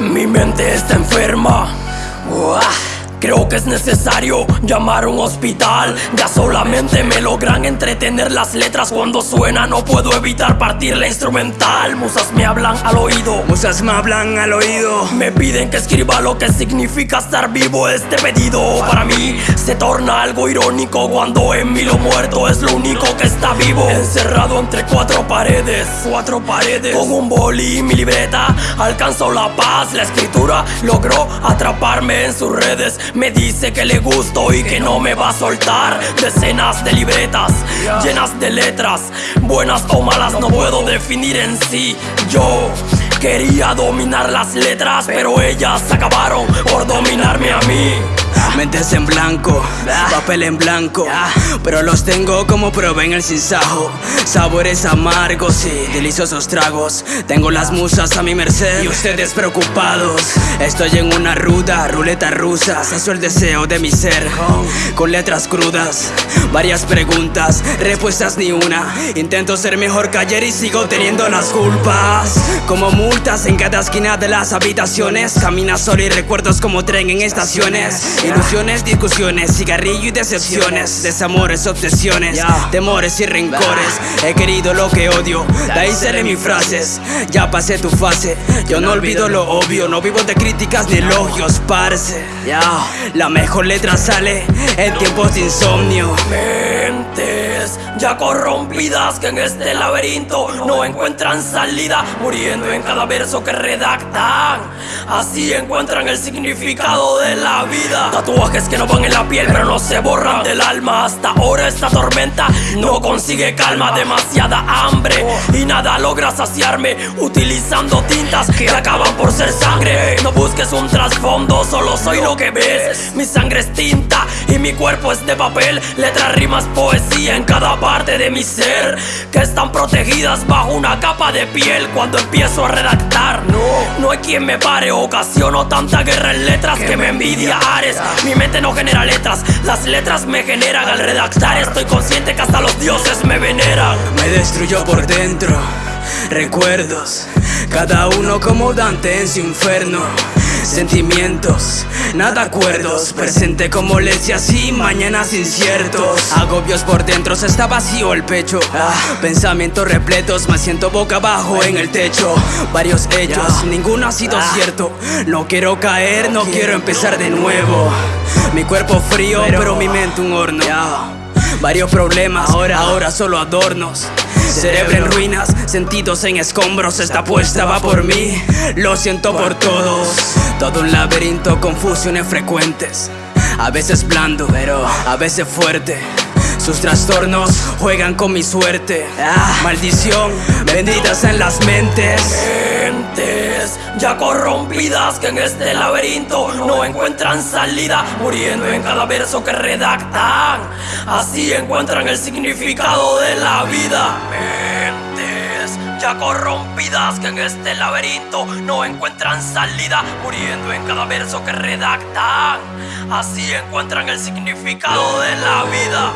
mente está enferma. Uah. Creo que es necesario llamar a un hospital. Ya solamente me logran entretener las letras cuando suena. No puedo evitar partir la instrumental. Musas me hablan al oído. Musas me hablan al oído. Me piden que escriba lo que significa estar vivo. Este pedido para mí se torna algo irónico cuando en mí lo muerto es lo único que está vivo. Encerrado entre cuatro paredes, cuatro paredes. Con un boli y mi libreta alcanzó la paz. La escritura logró atraparme en sus redes. Me dice que le gusto y que no me va a soltar. Decenas de libretas llenas de letras, buenas o malas, no puedo definir en sí. Yo quería dominar las letras, pero ellas acabaron por dominarme a mí. Mentes en blanco, papel en blanco Pero los tengo como probé en el sinsajo. Sabores amargos y deliciosos tragos. Tengo las musas a mi merced y ustedes preocupados. Estoy en una ruda ruleta rusa Sacio el deseo de mi ser. Con letras crudas Varias preguntas, respuestas ni una. Intento ser mejor que ayer y sigo teniendo las culpas. Como multas en cada esquina de las habitaciones. Camina solo y recuerdos como tren en estaciones Ilusiones, discusiones, cigarrillo y decepciones Desamores, obsesiones, temores y rencores. He querido lo que odio, de ahí seré mis frases. Ya pasé tu fase, yo no olvido lo obvio. No vivo de críticas ni elogios, parce. La mejor letra sale en tiempos de insomnio. Mentes ya corrompidas que en este laberinto no encuentran salida, muriendo en cada verso que redactan. Así encuentran el significado de la vida. Tatuajes que no van en la piel, pero no se borran del alma. Hasta ahora esta tormenta no consigue calma, demasiada hambre y nada logra saciarme. Utilizando tintas que acaban por ser sangre. No busques un trasfondo, solo soy lo que ves. Mi sangre es tinta y mi cuerpo es de papel. Letras, rimas, poesía en cada parte de mi ser que están protegidas bajo una capa de piel cuando empiezo a redactar. No, no hay quien me pare, ocasiono tanta guerra en letras que me envidia Ares. Mi mente no genera letras, las letras me generan al redactar. Estoy consciente que hasta los dioses me veneran. Me destruyó por dentro. Recuerdos, cada uno como Dante en su inferno. Sentimientos, nada acuerdos. Presente como leche así, mañanas inciertos. Agobios por dentro, se está vacío el pecho. Ah, pensamientos repletos, me siento boca abajo en el techo. Varios hechos, ninguno ha sido cierto. No quiero caer, no quiero empezar de nuevo. Mi cuerpo frío, pero mi mente un horno. Varios problemas, ahora, ahora solo adornos. Cerebro en ruinas, sentidos en escombros Esta apuesta va por mí, lo siento por todos Todo un laberinto, confusiones frecuentes. A veces blando, pero a veces fuerte. Sus trastornos juegan con mi suerte. Maldición, benditas en las mentes Mentes ya corrompidas que en este laberinto no encuentran salida, muriendo en cada verso que redactan. Así encuentran el significado de la vida. Mentes ya corrompidas que en este laberinto no encuentran salida, muriendo en cada verso que redactan. Así encuentran el significado de la vida.